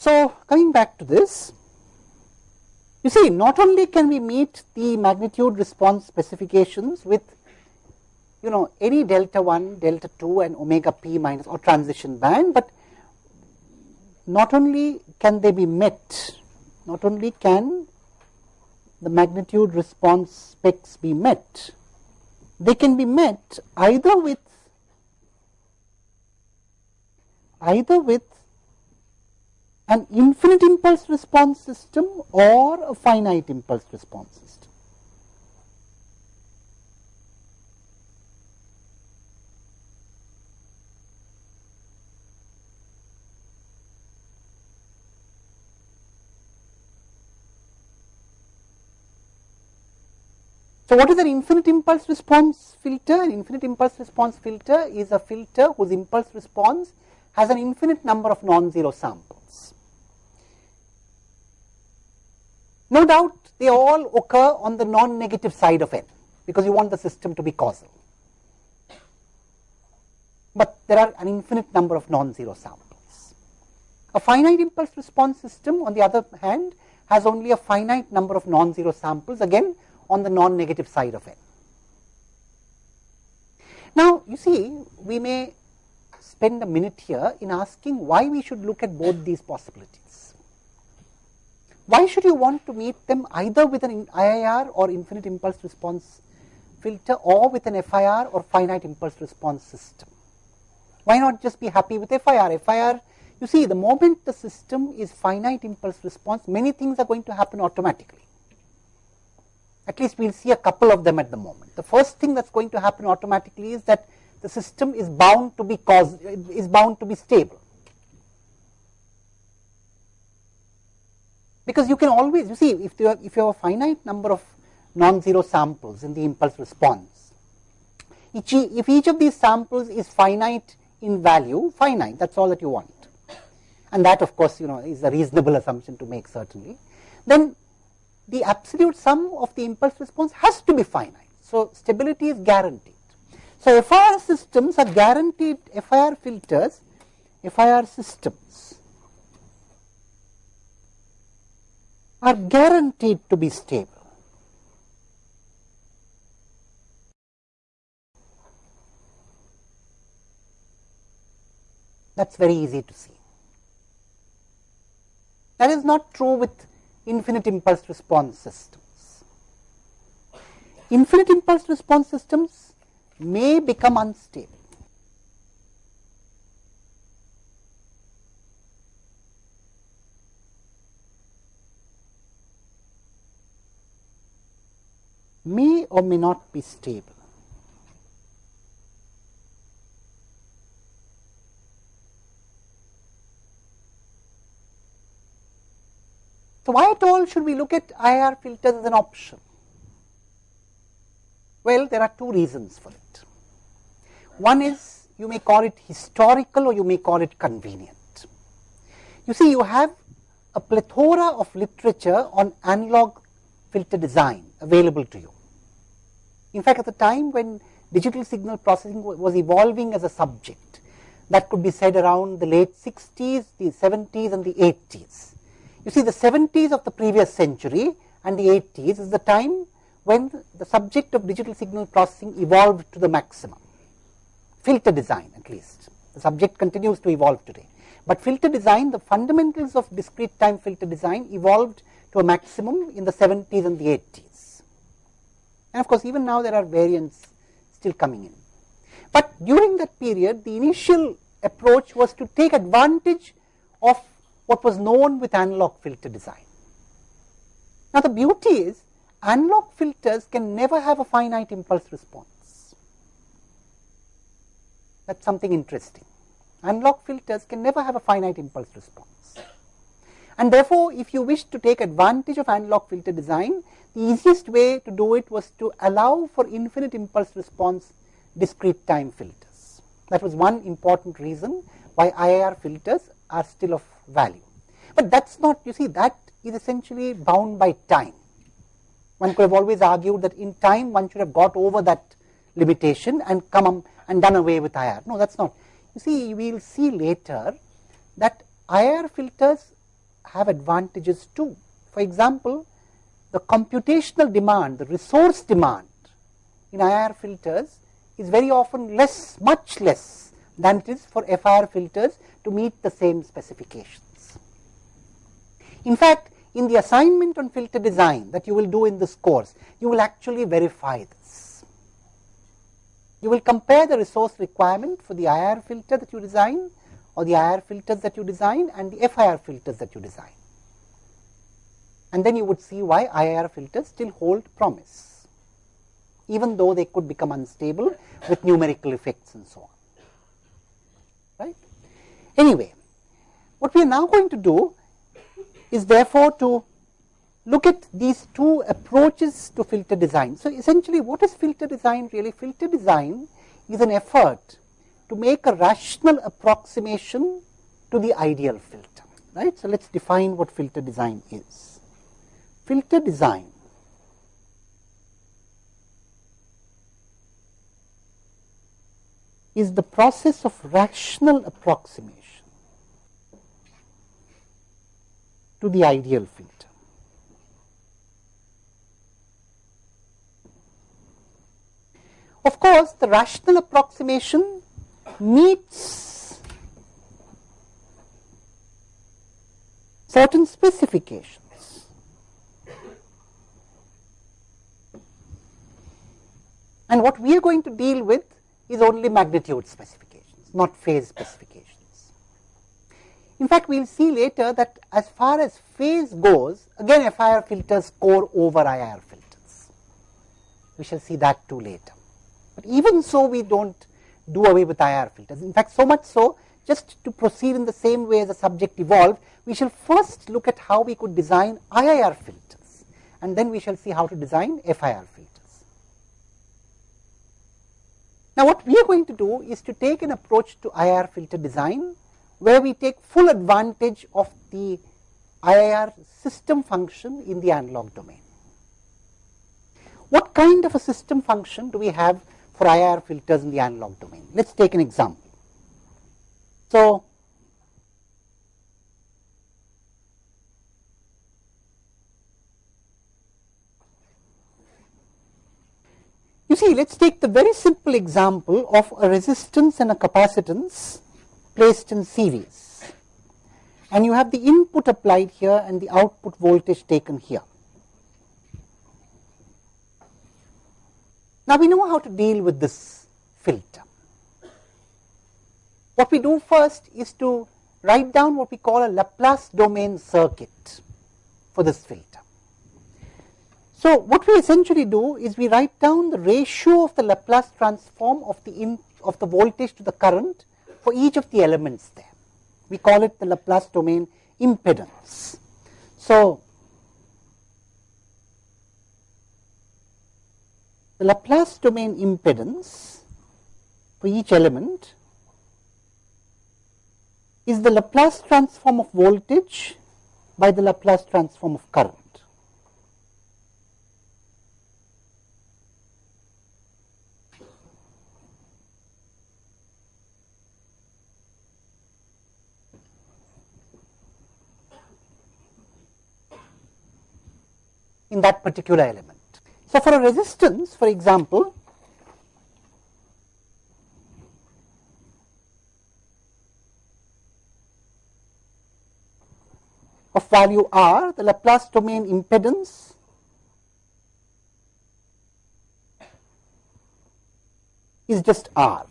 So, coming back to this, you see not only can we meet the magnitude response specifications with you know any delta 1, delta 2 and omega p minus or transition band, but not only can they be met, not only can the magnitude response specs be met, they can be met either with either with an infinite impulse response system or a finite impulse response system. So, what is an infinite impulse response filter? An infinite impulse response filter is a filter whose impulse response has an infinite number of non-zero samples. No doubt they all occur on the non-negative side of n because you want the system to be causal. But there are an infinite number of non-zero samples. A finite impulse response system on the other hand has only a finite number of non-zero samples again on the non-negative side of n. Now, you see we may spend a minute here in asking why we should look at both these possibilities. Why should you want to meet them either with an IIR or infinite impulse response filter or with an FIR or finite impulse response system? Why not just be happy with FIR? FIR, you see the moment the system is finite impulse response, many things are going to happen automatically at least we will see a couple of them at the moment. The first thing that is going to happen automatically is that the system is bound to be cause, is bound to be stable. Because you can always, you see, if you have, if you have a finite number of non-zero samples in the impulse response, each, if each of these samples is finite in value, finite, that's all that you want. And that of course, you know, is a reasonable assumption to make certainly. Then the absolute sum of the impulse response has to be finite. So, stability is guaranteed. So, FIR systems are guaranteed, FIR filters, FIR systems are guaranteed to be stable. That is very easy to see. That is not true with infinite impulse response systems. Infinite impulse response systems may become unstable. May or may not be stable. So, why at all should we look at IIR filters as an option? Well, there are two reasons for it. One is you may call it historical or you may call it convenient. You see, you have a plethora of literature on analog filter design available to you. In fact, at the time when digital signal processing was evolving as a subject, that could be said around the late 60s, the 70s and the 80s. You see the 70s of the previous century and the 80s is the time when the subject of digital signal processing evolved to the maximum, filter design at least. The subject continues to evolve today. But filter design, the fundamentals of discrete time filter design evolved to a maximum in the 70s and the 80s. And of course, even now there are variants still coming in. But during that period, the initial approach was to take advantage of what was known with analog filter design. Now, the beauty is analog filters can never have a finite impulse response. That is something interesting. Analog filters can never have a finite impulse response. And therefore, if you wish to take advantage of analog filter design, the easiest way to do it was to allow for infinite impulse response discrete time filters. That was one important reason why IIR filters are still of value. But that is not, you see, that is essentially bound by time. One could have always argued that in time one should have got over that limitation and come and done away with IIR. No, that is not. You see, we will see later that IIR filters have advantages too. For example, the computational demand, the resource demand in IIR filters is very often less, much less than it is for FIR filters to meet the same specifications. In fact, in the assignment on filter design that you will do in this course, you will actually verify this. You will compare the resource requirement for the IIR filter that you design or the IIR filters that you design and the FIR filters that you design. And then you would see why IIR filters still hold promise, even though they could become unstable with numerical effects and so on. Right? Anyway, what we are now going to do is therefore to look at these two approaches to filter design. So, essentially what is filter design really? Filter design is an effort to make a rational approximation to the ideal filter. Right? So, let us define what filter design is. Filter design is the process of rational approximation to the ideal filter. Of course, the rational approximation meets certain specifications. And what we are going to deal with is only magnitude specifications, not phase specifications. In fact, we will see later that as far as phase goes, again FIR filters score over IIR filters. We shall see that too later. But even so, we do not do away with IIR filters. In fact, so much so, just to proceed in the same way as the subject evolved, we shall first look at how we could design IIR filters, and then we shall see how to design FIR filters. Now, what we are going to do is to take an approach to IIR filter design where we take full advantage of the IIR system function in the analog domain. What kind of a system function do we have for IIR filters in the analog domain? Let us take an example. So, you see let us take the very simple example of a resistance and a capacitance placed in series and you have the input applied here and the output voltage taken here. Now, we know how to deal with this filter. What we do first is to write down what we call a Laplace domain circuit for this filter. So, what we essentially do is we write down the ratio of the Laplace transform of the in, of the voltage to the current for each of the elements there. We call it the Laplace domain impedance. So, the Laplace domain impedance for each element is the Laplace transform of voltage by the Laplace transform of current. in that particular element. So, for a resistance for example, of value R, the Laplace domain impedance is just R.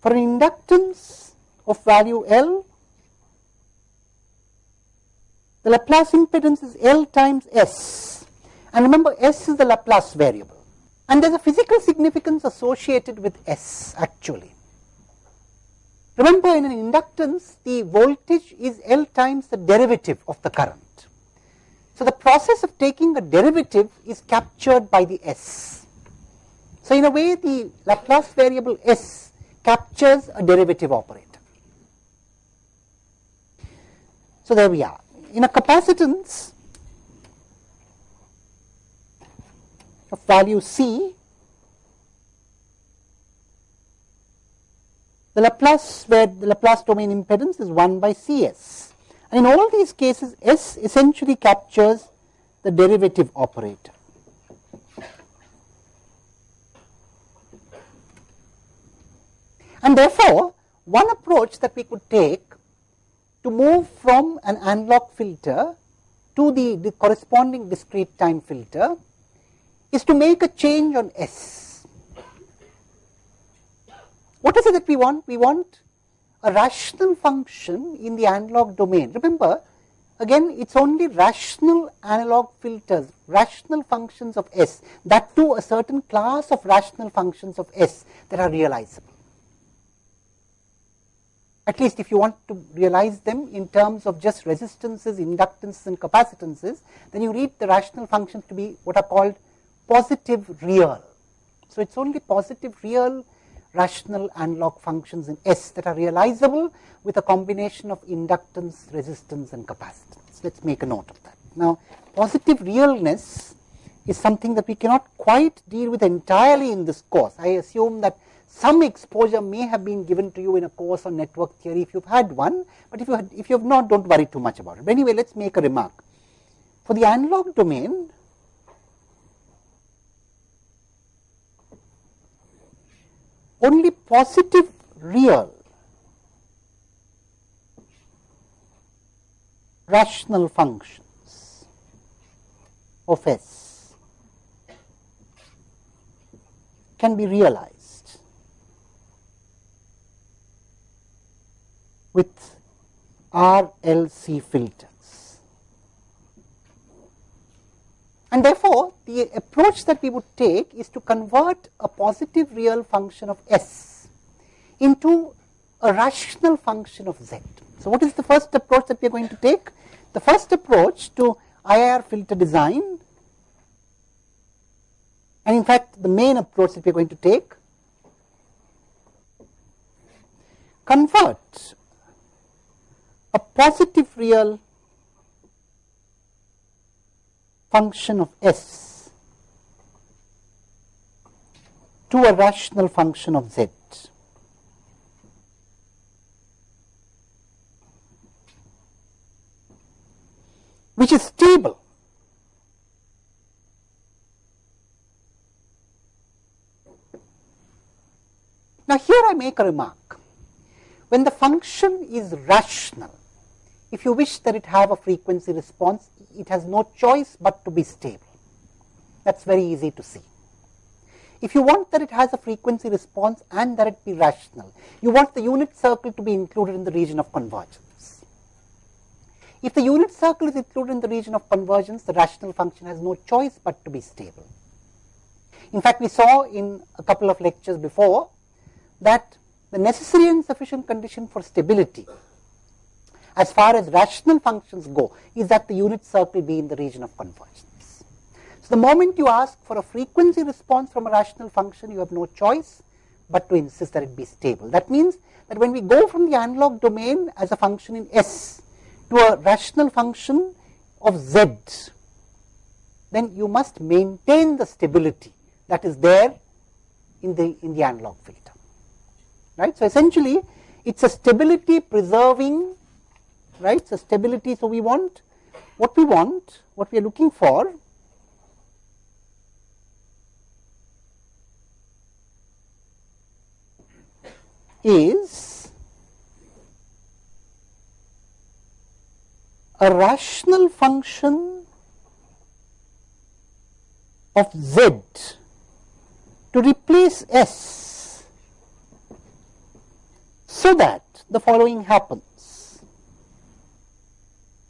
For an inductance of value L, the Laplace impedance is L times S. And remember, S is the Laplace variable. And there's a physical significance associated with S actually. Remember, in an inductance, the voltage is L times the derivative of the current. So, the process of taking a derivative is captured by the S. So, in a way, the Laplace variable S captures a derivative operator. So, there we are in a capacitance of value C, the Laplace where the Laplace domain impedance is 1 by Cs. And in all these cases, S essentially captures the derivative operator. And therefore, one approach that we could take to move from an analog filter to the, the corresponding discrete time filter is to make a change on S. What is it that we want? We want a rational function in the analog domain. Remember, again it is only rational analog filters, rational functions of S, that too a certain class of rational functions of S that are realizable. At least if you want to realize them in terms of just resistances, inductances and capacitances, then you read the rational functions to be what are called positive real. So, it is only positive real rational analog functions in S that are realizable with a combination of inductance, resistance and capacitance. Let us make a note of that. Now, positive realness is something that we cannot quite deal with entirely in this course. I assume that some exposure may have been given to you in a course on network theory if you have had one, but if you, had, if you have not, do not worry too much about it. But anyway, let us make a remark. For the analog domain, only positive real rational functions of S can be realized with RLC filter. And therefore, the approach that we would take is to convert a positive real function of S into a rational function of Z. So, what is the first approach that we are going to take? The first approach to IIR filter design and in fact, the main approach that we are going to take convert a positive real function of S to a rational function of Z. which is stable. Now, here I make a remark. When the function is rational, if you wish that it have a frequency response, it has no choice but to be stable. That is very easy to see. If you want that it has a frequency response and that it be rational, you want the unit circle to be included in the region of convergence. If the unit circle is included in the region of convergence, the rational function has no choice but to be stable. In fact, we saw in a couple of lectures before that the necessary and sufficient condition for stability as far as rational functions go is that the unit circle be in the region of convergence. So, the moment you ask for a frequency response from a rational function, you have no choice but to insist that it be stable. That means that when we go from the analog domain as a function in S to a rational function of Z, then you must maintain the stability that is there in the in the analog filter. Right. So, essentially it is a stability preserving right. So, stability. So, we want what we want, what we are looking for is a rational function of z to replace s so that the following happens.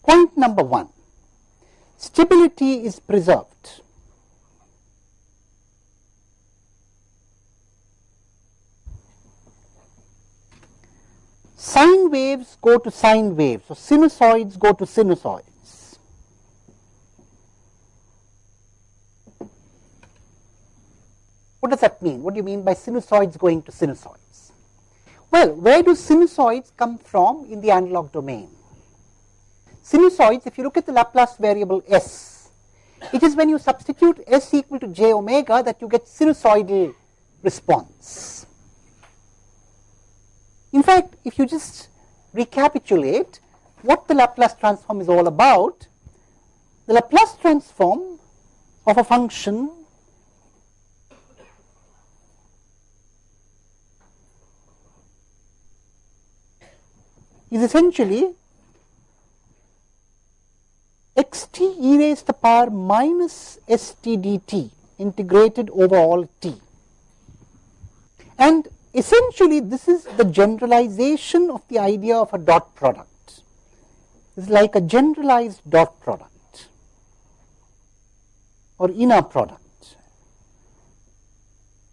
Point number one, stability is preserved. Sine waves go to sine waves, so sinusoids go to sinusoids. What does that mean? What do you mean by sinusoids going to sinusoids? Well, where do sinusoids come from in the analog domain? Sinusoids, if you look at the Laplace variable s, it is when you substitute s equal to j omega that you get sinusoidal response. In fact, if you just recapitulate, what the Laplace transform is all about, the Laplace transform of a function is essentially xt e raised to the power minus st dt integrated over all t. And essentially this is the generalization of the idea of a dot product. It's like a generalized dot product or inner product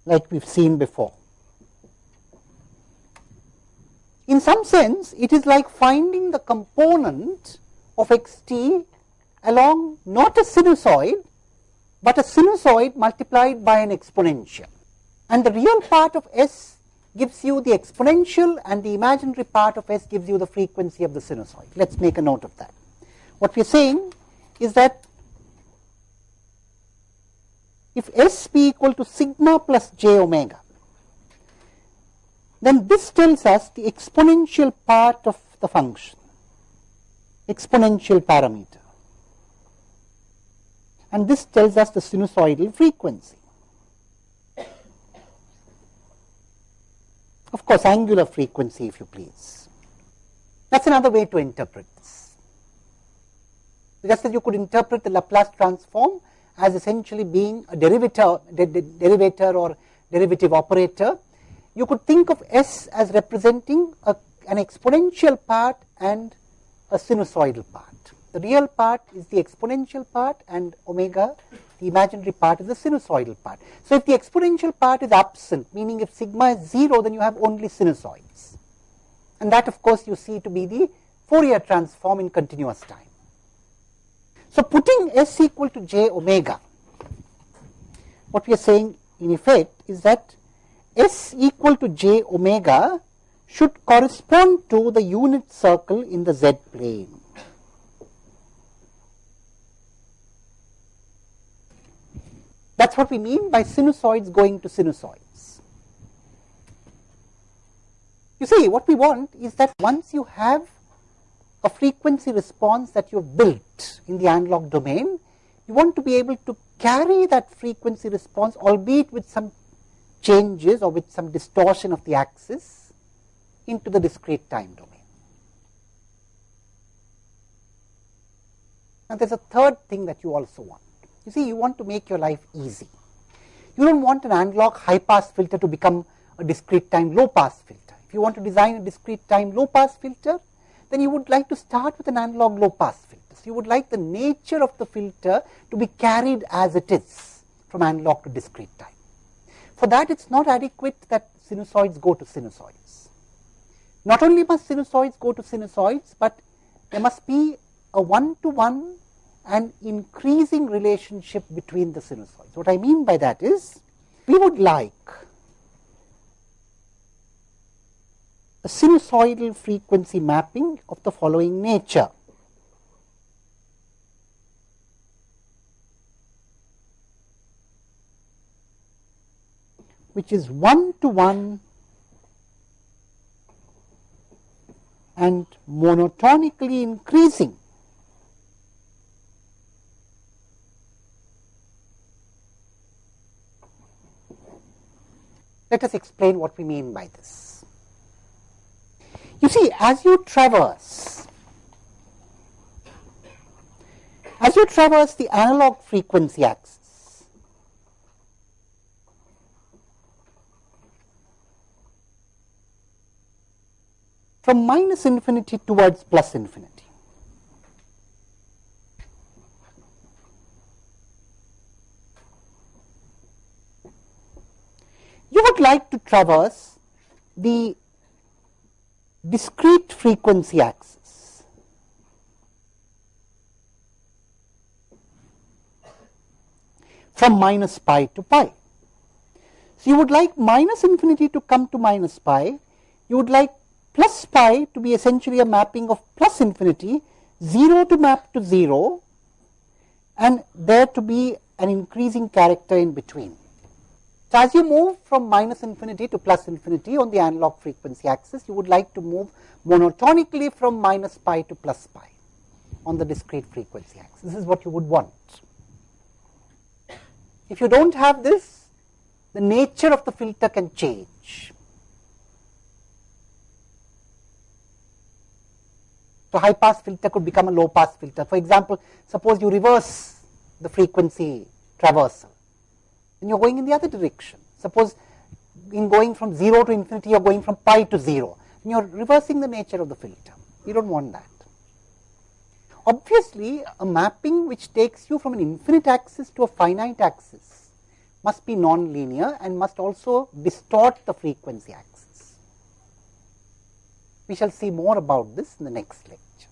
like we've seen before. In some sense, it is like finding the component of xt along not a sinusoid, but a sinusoid multiplied by an exponential. And the real part of s gives you the exponential and the imaginary part of s gives you the frequency of the sinusoid. Let us make a note of that. What we are saying is that if s be equal to sigma plus j omega, then this tells us the exponential part of the function, exponential parameter and this tells us the sinusoidal frequency. Of course, angular frequency if you please. That is another way to interpret this. Just as you could interpret the Laplace transform as essentially being a derivator, de de derivator or derivative operator, you could think of S as representing a, an exponential part and a sinusoidal part. The real part is the exponential part and omega, the imaginary part is the sinusoidal part. So, if the exponential part is absent, meaning if sigma is 0, then you have only sinusoids. And that of course, you see to be the Fourier transform in continuous time. So, putting s equal to j omega, what we are saying in effect is that s equal to j omega should correspond to the unit circle in the z plane. That is what we mean by sinusoids going to sinusoids. You see, what we want is that once you have a frequency response that you have built in the analog domain, you want to be able to carry that frequency response, albeit with some changes or with some distortion of the axis, into the discrete time domain. Now, there is a third thing that you also want. You see, you want to make your life easy. You don't want an analog high pass filter to become a discrete time low pass filter. If you want to design a discrete time low pass filter, then you would like to start with an analog low pass filter. So, you would like the nature of the filter to be carried as it is from analog to discrete time. For that, it is not adequate that sinusoids go to sinusoids. Not only must sinusoids go to sinusoids, but there must be a one to one an increasing relationship between the sinusoids. What I mean by that is, we would like a sinusoidal frequency mapping of the following nature. which is one to one and monotonically increasing Let us explain what we mean by this. You see, as you traverse, as you traverse the analog frequency axis, from minus infinity towards plus infinity, you would like to traverse the discrete frequency axis. from minus pi to pi. So, you would like minus infinity to come to minus pi, you would like plus pi to be essentially a mapping of plus infinity, 0 to map to 0 and there to be an increasing character in between. So, as you move from minus infinity to plus infinity on the analog frequency axis, you would like to move monotonically from minus pi to plus pi on the discrete frequency axis. This is what you would want. If you do not have this, the nature of the filter can change. So, high pass filter could become a low pass filter. For example, suppose you reverse the frequency traversal, then you are going in the other direction. Suppose in going from 0 to infinity, you are going from pi to 0, and you are reversing the nature of the filter. You do not want that. Obviously, a mapping which takes you from an infinite axis to a finite axis must be non-linear and must also distort the frequency axis. We shall see more about this in the next lecture.